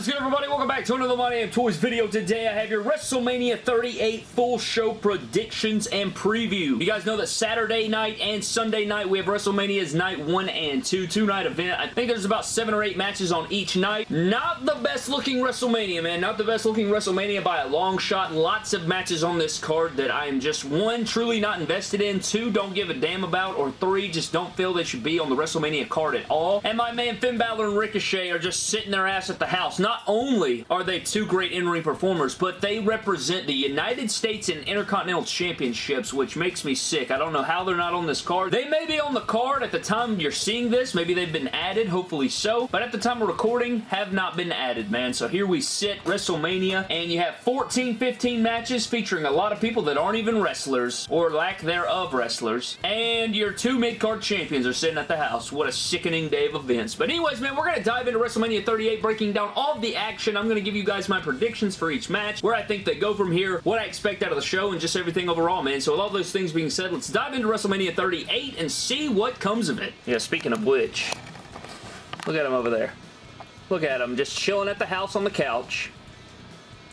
is good, everybody? Welcome back to another My Damn Toys video. Today, I have your WrestleMania 38 full show predictions and preview. You guys know that Saturday night and Sunday night, we have WrestleMania's night 1 and 2, two-night event. I think there's about 7 or 8 matches on each night. Not the best-looking WrestleMania, man. Not the best-looking WrestleMania by a long shot. Lots of matches on this card that I am just, one, truly not invested in, two, don't give a damn about, or three, just don't feel they should be on the WrestleMania card at all. And my man Finn Balor and Ricochet are just sitting their ass at the house. Not only are they two great in-ring performers, but they represent the United States and Intercontinental Championships, which makes me sick. I don't know how they're not on this card. They may be on the card at the time you're seeing this. Maybe they've been added, hopefully so. But at the time of recording, have not been added, man. So here we sit, WrestleMania, and you have 14, 15 matches featuring a lot of people that aren't even wrestlers, or lack thereof wrestlers. And your two mid-card champions are sitting at the house. What a sickening day of events. But anyways, man, we're going to dive into WrestleMania 38, breaking down all the action. I'm going to give you guys my predictions for each match, where I think they go from here, what I expect out of the show, and just everything overall, man. So with all those things being said, let's dive into WrestleMania 38 and see what comes of it. Yeah, speaking of which, look at him over there. Look at him, just chilling at the house on the couch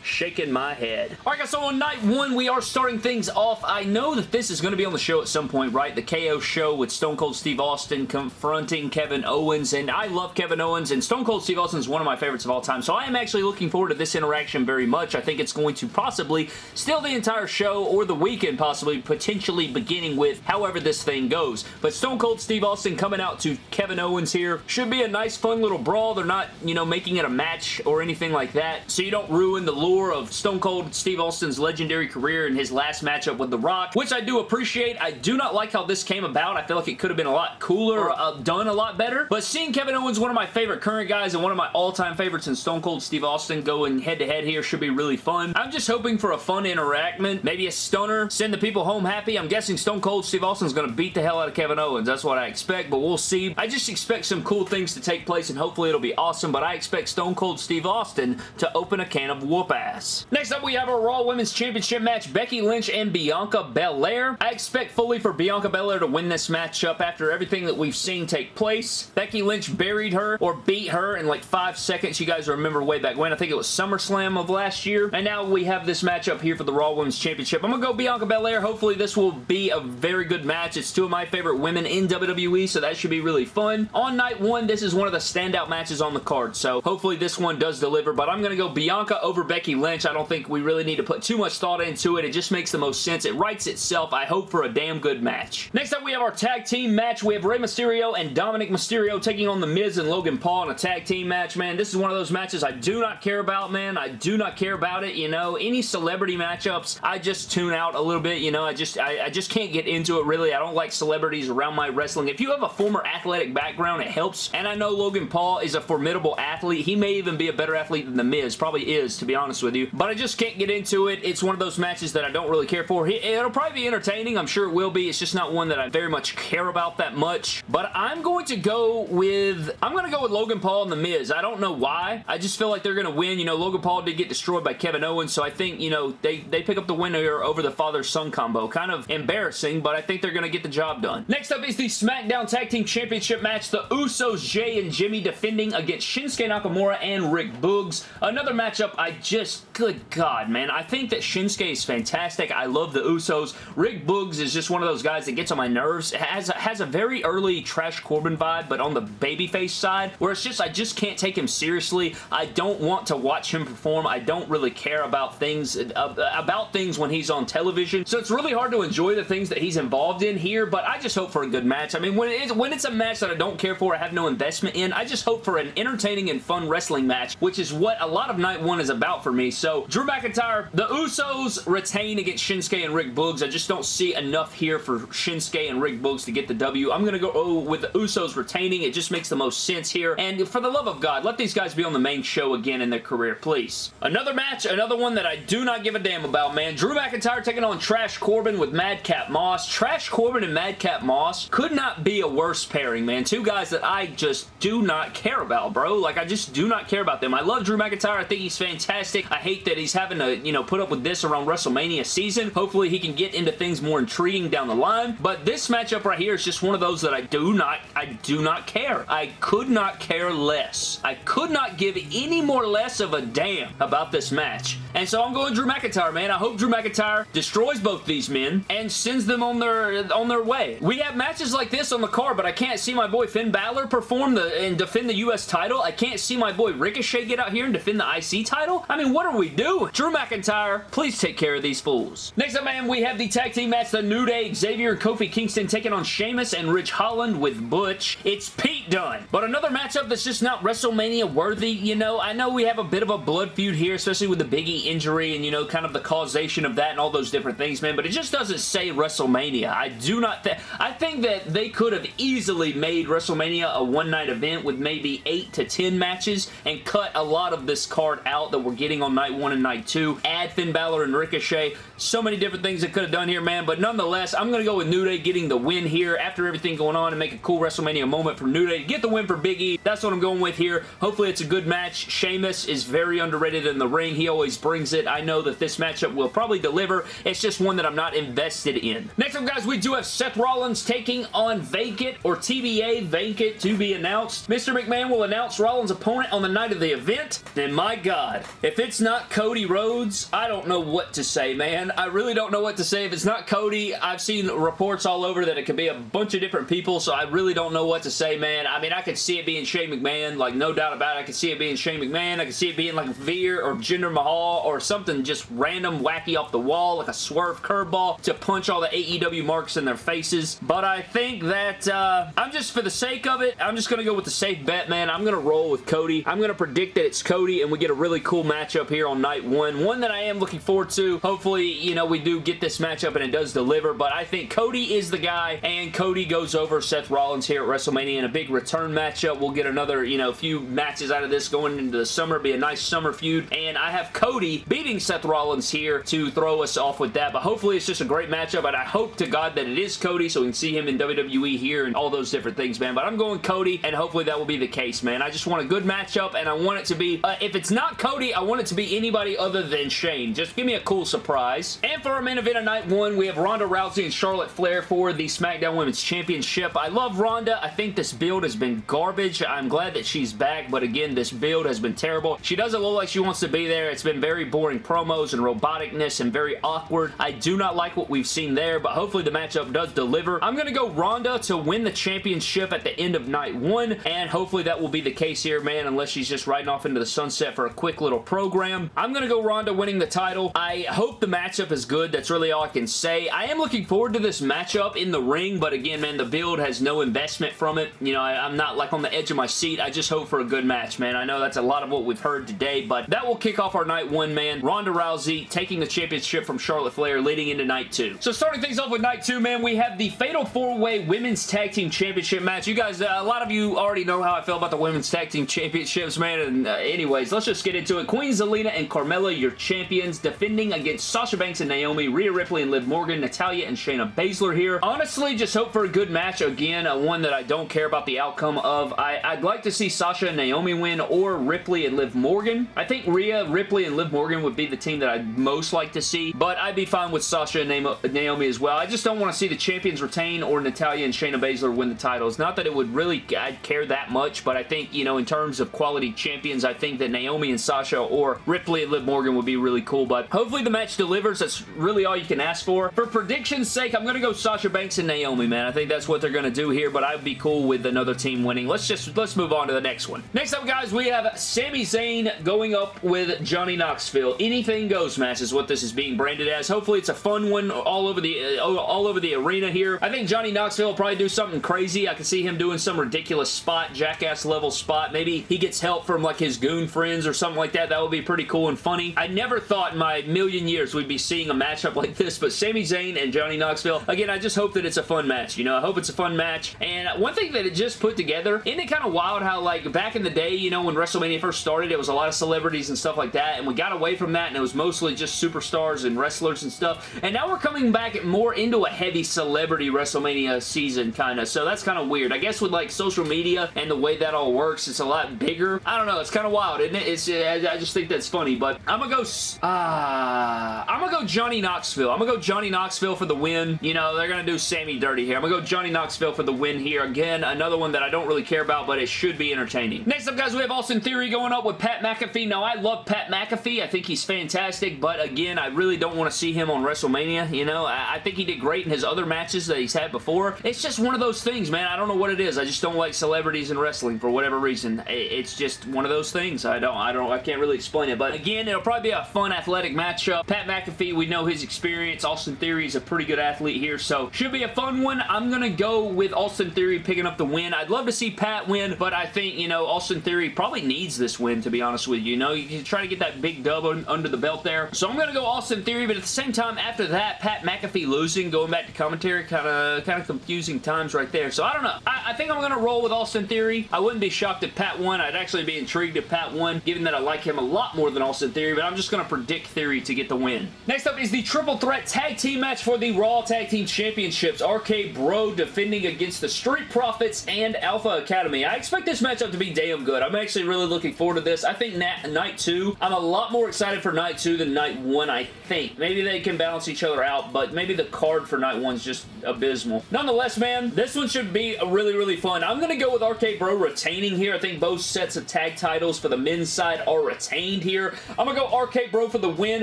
shaking my head. Alright guys, so on night one, we are starting things off. I know that this is going to be on the show at some point, right? The KO show with Stone Cold Steve Austin confronting Kevin Owens, and I love Kevin Owens, and Stone Cold Steve Austin is one of my favorites of all time, so I am actually looking forward to this interaction very much. I think it's going to possibly steal the entire show, or the weekend possibly, potentially beginning with however this thing goes. But Stone Cold Steve Austin coming out to Kevin Owens here should be a nice, fun little brawl. They're not, you know, making it a match or anything like that, so you don't ruin the lure of Stone Cold Steve Austin's legendary career in his last matchup with The Rock, which I do appreciate. I do not like how this came about. I feel like it could have been a lot cooler, uh, done a lot better. But seeing Kevin Owens, one of my favorite current guys and one of my all-time favorites in Stone Cold Steve Austin, going head-to-head -head here should be really fun. I'm just hoping for a fun interactment, maybe a stunner, send the people home happy. I'm guessing Stone Cold Steve Austin's going to beat the hell out of Kevin Owens. That's what I expect, but we'll see. I just expect some cool things to take place, and hopefully it'll be awesome, but I expect Stone Cold Steve Austin to open a can of whoop ass. Next up, we have a Raw Women's Championship match, Becky Lynch and Bianca Belair. I expect fully for Bianca Belair to win this matchup after everything that we've seen take place. Becky Lynch buried her or beat her in like five seconds. You guys remember way back when. I think it was SummerSlam of last year. And now we have this matchup here for the Raw Women's Championship. I'm going to go Bianca Belair. Hopefully this will be a very good match. It's two of my favorite women in WWE, so that should be really fun. On night one, this is one of the standout matches on the card, so hopefully this one does deliver, but I'm going to go Bianca over Becky Lynch. I don't think we really need to put too much thought into it. It just makes the most sense. It writes itself. I hope for a damn good match. Next up, we have our tag team match. We have Rey Mysterio and Dominic Mysterio taking on The Miz and Logan Paul in a tag team match, man. This is one of those matches I do not care about, man. I do not care about it, you know. Any celebrity matchups, I just tune out a little bit, you know. I just, I, I just can't get into it, really. I don't like celebrities around my wrestling. If you have a former athletic background, it helps. And I know Logan Paul is a formidable athlete. He may even be a better athlete than The Miz. Probably is, to be honest with you. But I just can't get into it. It's one of those matches that I don't really care for. It'll probably be entertaining. I'm sure it will be. It's just not one that I very much care about that much. But I'm going to go with... I'm going to go with Logan Paul and The Miz. I don't know why. I just feel like they're going to win. You know, Logan Paul did get destroyed by Kevin Owens, so I think, you know, they, they pick up the win here over the father-son combo. Kind of embarrassing, but I think they're going to get the job done. Next up is the SmackDown Tag Team Championship match. The Usos, Jay and Jimmy defending against Shinsuke Nakamura and Rick Boogs. Another matchup I just... Good God, man. I think that Shinsuke is fantastic. I love the Usos. Rick Boogs is just one of those guys that gets on my nerves. Has, has a very early Trash Corbin vibe, but on the babyface side, where it's just, I just can't take him seriously. I don't want to watch him perform. I don't really care about things, uh, about things when he's on television. So it's really hard to enjoy the things that he's involved in here, but I just hope for a good match. I mean, when, it is, when it's a match that I don't care for, I have no investment in, I just hope for an entertaining and fun wrestling match, which is what a lot of night one is about for me. So, Drew McIntyre, the Usos retain against Shinsuke and Rick Boogs. I just don't see enough here for Shinsuke and Rick Boogs to get the W. I'm going to go oh, with the Usos retaining. It just makes the most sense here. And for the love of God, let these guys be on the main show again in their career, please. Another match, another one that I do not give a damn about, man. Drew McIntyre taking on Trash Corbin with Madcap Moss. Trash Corbin and Madcap Moss could not be a worse pairing, man. Two guys that I just do not care about, bro. Like, I just do not care about them. I love Drew McIntyre. I think he's fantastic. I hate that he's having to, you know, put up with this around WrestleMania season. Hopefully he can get into things more intriguing down the line. But this matchup right here is just one of those that I do not, I do not care. I could not care less. I could not give any more less of a damn about this match. And so I'm going Drew McIntyre, man. I hope Drew McIntyre destroys both these men and sends them on their on their way. We have matches like this on the card, but I can't see my boy Finn Balor perform the and defend the U.S. title. I can't see my boy Ricochet get out here and defend the IC title. I mean, what are we doing? Drew McIntyre, please take care of these fools. Next up, man, we have the tag team match, The New Day, Xavier and Kofi Kingston taking on Sheamus and Ridge Holland with Butch. It's Pete Dunne. But another matchup that's just not WrestleMania worthy, you know. I know we have a bit of a blood feud here, especially with the Biggie injury and, you know, kind of the causation of that and all those different things, man, but it just doesn't say WrestleMania. I do not think... I think that they could have easily made WrestleMania a one-night event with maybe 8 to 10 matches and cut a lot of this card out that we're getting on night 1 and night 2. Add Finn Balor and Ricochet. So many different things they could have done here, man, but nonetheless, I'm going to go with New Day getting the win here after everything going on and make a cool WrestleMania moment for New Day. Get the win for Big E. That's what I'm going with here. Hopefully it's a good match. Sheamus is very underrated in the ring. He always brings it. I know that this matchup will probably deliver. It's just one that I'm not invested in. Next up, guys, we do have Seth Rollins taking on Vacant or TBA Vacant to be announced. Mr. McMahon will announce Rollins' opponent on the night of the event. And my God, if it's not Cody Rhodes, I don't know what to say, man. I really don't know what to say. If it's not Cody, I've seen reports all over that it could be a bunch of different people, so I really don't know what to say, man. I mean, I could see it being Shane McMahon, like no doubt about it. I could see it being Shane McMahon. I could see it being like Veer or Jinder Mahal or something just random wacky off the wall, like a swerve curveball to punch all the AEW marks in their faces. But I think that uh, I'm just, for the sake of it, I'm just going to go with the safe bet, man. I'm going to roll with Cody. I'm going to predict that it's Cody and we get a really cool matchup here on night one. One that I am looking forward to. Hopefully, you know, we do get this matchup and it does deliver, but I think Cody is the guy and Cody goes over Seth Rollins here at WrestleMania in a big return matchup. We'll get another, you know, few matches out of this going into the summer. Be a nice summer feud. And I have Cody beating Seth Rollins here to throw us off with that. But hopefully it's just a great matchup. And I hope to God that it is Cody so we can see him in WWE here and all those different things, man. But I'm going Cody and hopefully that will be the case, man. I just want a good matchup and I want it to be, uh, if it's not Cody, I want it to be anybody other than Shane. Just give me a cool surprise. And for our main event of night one, we have Ronda Rousey and Charlotte Flair for the SmackDown Women's Championship. I love Ronda. I think this build has been garbage. I'm glad that she's back, but again, this build has been terrible. She doesn't look like she wants to be there. It's been very boring promos and roboticness and very awkward. I do not like what we've seen there, but hopefully the matchup does deliver. I'm going to go Ronda to win the championship at the end of night one, and hopefully that will be the case here, man, unless she's just riding off into the sunset for a quick little program. I'm going to go Ronda winning the title. I hope the matchup is good. That's really all I can say. I am looking forward to this matchup in the ring, but again, man, the build has no investment from it. You know, I, I'm not like on the edge of my seat. I just hope for a good match, man. I know that's a lot of what we've heard today, but that will kick off our night one, man. Ronda Rousey taking the championship from Charlotte Flair leading into night two. So starting things off with night two, man, we have the Fatal 4-Way Women's Tag Team Championship match. You guys, uh, a lot of you already know how I feel about the Women's Tag Team Championships, man, and uh, anyways, let's just get into it. Queen Zelina and Carmella, your champions, defending against Sasha Banks and Naomi, Rhea Ripley and Liv Morgan, Natalya and Shayna Baszler here. Honestly, just hope for a good match. Again, uh, one that I don't care about the outcome of. I, I'd like to see Sasha and Naomi win or Ripley and Liv Morgan. I think Rhea, Ripley, and Liv Morgan would be the team that I'd most like to see, but I'd be fine with Sasha and Naomi as well. I just don't want to see the champions retain or Natalya and Shayna Baszler win the titles. Not that it would really I'd care that much, but I think, you know, in terms of quality champions, I think that Naomi and Sasha or Ripley and Liv Morgan would be really cool, but hopefully the match delivers. That's really all you can ask for. For prediction's sake, I'm going to go Sasha Banks and Naomi, man. I think that's what they're going to do here, but I'd be cool with another team winning. Let's just, let's move on to the next one. Next up, guys, we have Sami Zayn going up with Johnny Knoxville. Anything goes match is what this is being branded as. Hopefully it's a fun one all over the, uh, all over the arena here. I think Johnny Knoxville will probably do something crazy. I can see him doing some ridiculous spot, jackass level spot. Maybe he gets help from like his goon friends or something like that. That would be pretty cool and funny. I never thought in my million years we'd be seeing a matchup like this, but Sami Zayn and Johnny Knoxville, again, I just hope that it's a fun match. You know, I hope it's a fun match. And one thing that it just put together. Isn't it kind of wild how, like, back in the day, you know, when WrestleMania first started, it was a lot of celebrities and stuff like that, and we got away from that, and it was mostly just superstars and wrestlers and stuff, and now we're coming back more into a heavy celebrity WrestleMania season, kind of, so that's kind of weird. I guess with, like, social media and the way that all works, it's a lot bigger. I don't know, it's kind of wild, isn't it? It's, I just think that's funny, but I'm gonna go, uh, I'm gonna go Johnny Knoxville. I'm gonna go Johnny Knoxville for the win. You know, they're gonna do Sami dirty here. I'm gonna go Johnny Knoxville for the win here. Again, another one that I don't really care about, but it should be entertaining. Next up, guys, we have Austin Theory going up with Pat McAfee. Now, I love Pat McAfee. I think he's fantastic, but again, I really don't want to see him on WrestleMania. You know, I, I think he did great in his other matches that he's had before. It's just one of those things, man. I don't know what it is. I just don't like celebrities in wrestling for whatever reason. It's just one of those things. I don't, I don't, I can't really explain but again, it'll probably be a fun athletic matchup. Pat McAfee, we know his experience. Austin Theory is a pretty good athlete here, so should be a fun one. I'm gonna go with Austin Theory picking up the win. I'd love to see Pat win, but I think, you know, Austin Theory probably needs this win, to be honest with you. You know, you can try to get that big dub under the belt there. So I'm gonna go Austin Theory, but at the same time, after that, Pat McAfee losing, going back to commentary, kind of kind of confusing times right there. So I don't know. I, I think I'm gonna roll with Austin Theory. I wouldn't be shocked if Pat won. I'd actually be intrigued if Pat won, given that I like him a lot more than Austin Theory, but I'm just gonna predict Theory to get the win. Next up is the Triple Threat Tag Team match for the Raw Tag Team Championships. RK Bro defending against the Street Profits and Alpha Academy. I expect this matchup to be damn good. I'm actually really looking forward to this. I think night two, I'm a lot more excited for night two than night one, I think. Maybe they can balance each other out, but maybe the card for night one's just abysmal. Nonetheless, man, this one should be really, really fun. I'm going to go with RK Bro retaining here. I think both sets of tag titles for the men's side are retained here. I'm going to go RK Bro for the win,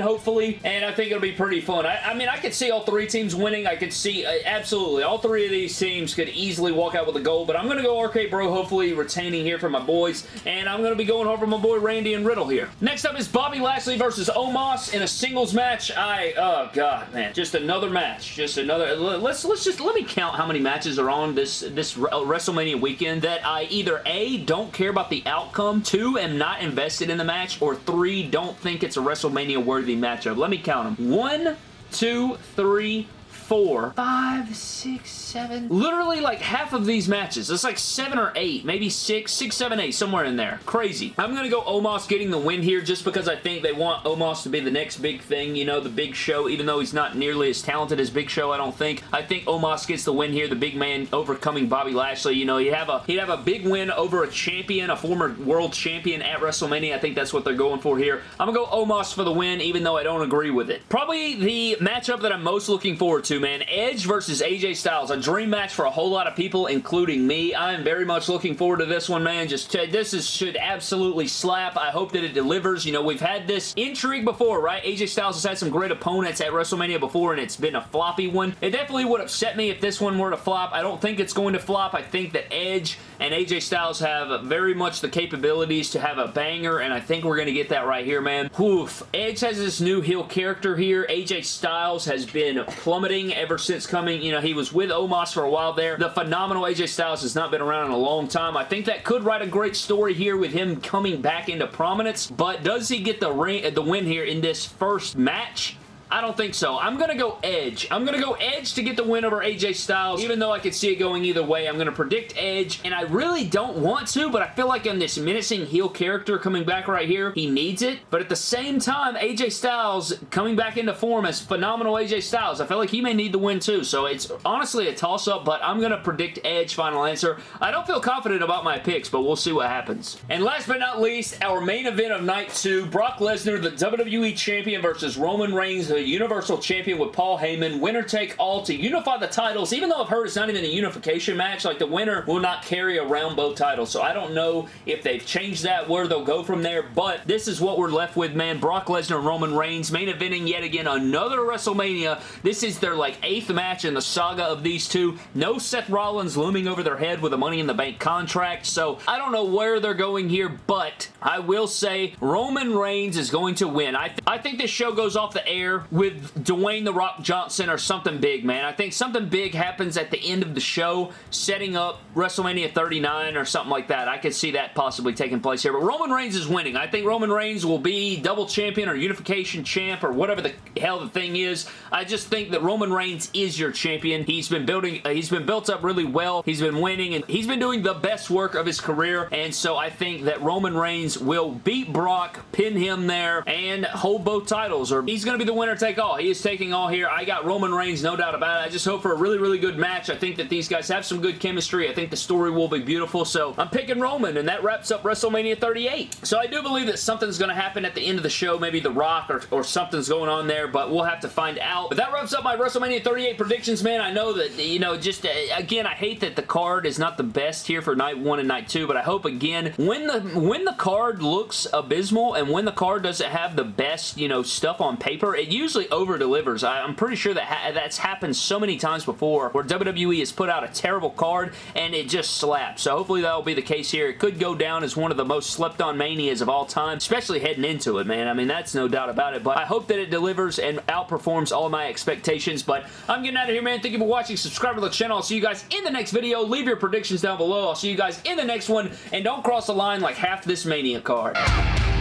hopefully, and I think it'll be pretty fun. I, I mean, I could see all three teams winning. I could see, uh, absolutely, all three of these teams could easily walk out with a goal, but I'm going to go RK Bro, hopefully retaining here for my boys, and I'm going to be going over my boy Randy and Riddle here. Next up is Bobby Lashley versus Omos in a singles match. I, oh god, man, just another match, just another, let's, let's just, let me count how many matches are on this, this WrestleMania weekend that I either A, don't care about the outcome, two, am not invested in the match, or three, don't think it's a WrestleMania worthy matchup. Let me count them. One, two, three, four, five, six, seven. Literally like half of these matches. It's like seven or eight, maybe six, six, seven, eight, somewhere in there. Crazy. I'm going to go Omos getting the win here just because I think they want Omos to be the next big thing, you know, the big show, even though he's not nearly as talented as Big Show, I don't think. I think Omos gets the win here, the big man overcoming Bobby Lashley. You know, he'd have a, he'd have a big win over a champion, a former world champion at WrestleMania. I think that's what they're going for here. I'm going to go Omos for the win, even though I don't agree with it. Probably the matchup that I'm most looking forward to, man. Edge versus AJ Styles. A dream match for a whole lot of people, including me. I am very much looking forward to this one, man. Just uh, This is, should absolutely slap. I hope that it delivers. You know, we've had this intrigue before, right? AJ Styles has had some great opponents at WrestleMania before, and it's been a floppy one. It definitely would upset me if this one were to flop. I don't think it's going to flop. I think that Edge and AJ Styles have very much the capabilities to have a banger, and I think we're going to get that right here, man. Oof. Edge has this new heel character here. AJ Styles has been plummeting ever since coming. You know, he was with Omos for a while there. The phenomenal AJ Styles has not been around in a long time. I think that could write a great story here with him coming back into prominence, but does he get the, ring, the win here in this first match? I don't think so. I'm going to go Edge. I'm going to go Edge to get the win over AJ Styles, even though I could see it going either way. I'm going to predict Edge, and I really don't want to, but I feel like in this menacing heel character coming back right here, he needs it. But at the same time, AJ Styles coming back into form as phenomenal AJ Styles, I feel like he may need the win too. So it's honestly a toss-up, but I'm going to predict Edge final answer. I don't feel confident about my picks, but we'll see what happens. And last but not least, our main event of night two, Brock Lesnar, the WWE Champion versus Roman Reigns, Universal Champion with Paul Heyman. Winner take all to unify the titles. Even though I've heard it's not even a unification match, like the winner will not carry around both titles. So I don't know if they've changed that, where they'll go from there. But this is what we're left with, man. Brock Lesnar and Roman Reigns main eventing yet again another WrestleMania. This is their like eighth match in the saga of these two. No Seth Rollins looming over their head with a Money in the Bank contract. So I don't know where they're going here, but I will say Roman Reigns is going to win. I, th I think this show goes off the air with Dwayne The Rock Johnson or something big, man. I think something big happens at the end of the show, setting up WrestleMania 39 or something like that. I could see that possibly taking place here. But Roman Reigns is winning. I think Roman Reigns will be double champion or unification champ or whatever the hell the thing is. I just think that Roman Reigns is your champion. He's been building, uh, he's been built up really well. He's been winning and he's been doing the best work of his career. And so I think that Roman Reigns will beat Brock, pin him there, and hold both titles. Or he's going to be the winner take all. He is taking all here. I got Roman Reigns, no doubt about it. I just hope for a really, really good match. I think that these guys have some good chemistry. I think the story will be beautiful. So I'm picking Roman, and that wraps up WrestleMania 38. So I do believe that something's going to happen at the end of the show. Maybe The Rock or, or something's going on there, but we'll have to find out. But that wraps up my WrestleMania 38 predictions, man. I know that, you know, just, uh, again, I hate that the card is not the best here for night one and night two, but I hope, again, when the when the card looks abysmal and when the card doesn't have the best, you know, stuff on paper, it usually over-delivers. I'm pretty sure that ha that's happened so many times before where WWE has put out a terrible card and it just slaps. So hopefully that'll be the case here. It could go down as one of the most slept-on manias of all time, especially heading into it, man. I mean, that's no doubt about it, but I hope that it delivers and outperforms all my expectations, but I'm getting out of here, man. Thank you for watching. Subscribe to the channel. I'll see you guys in the next video. Leave your predictions down below. I'll see you guys in the next one, and don't cross the line like half this Mania card.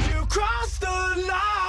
You the line!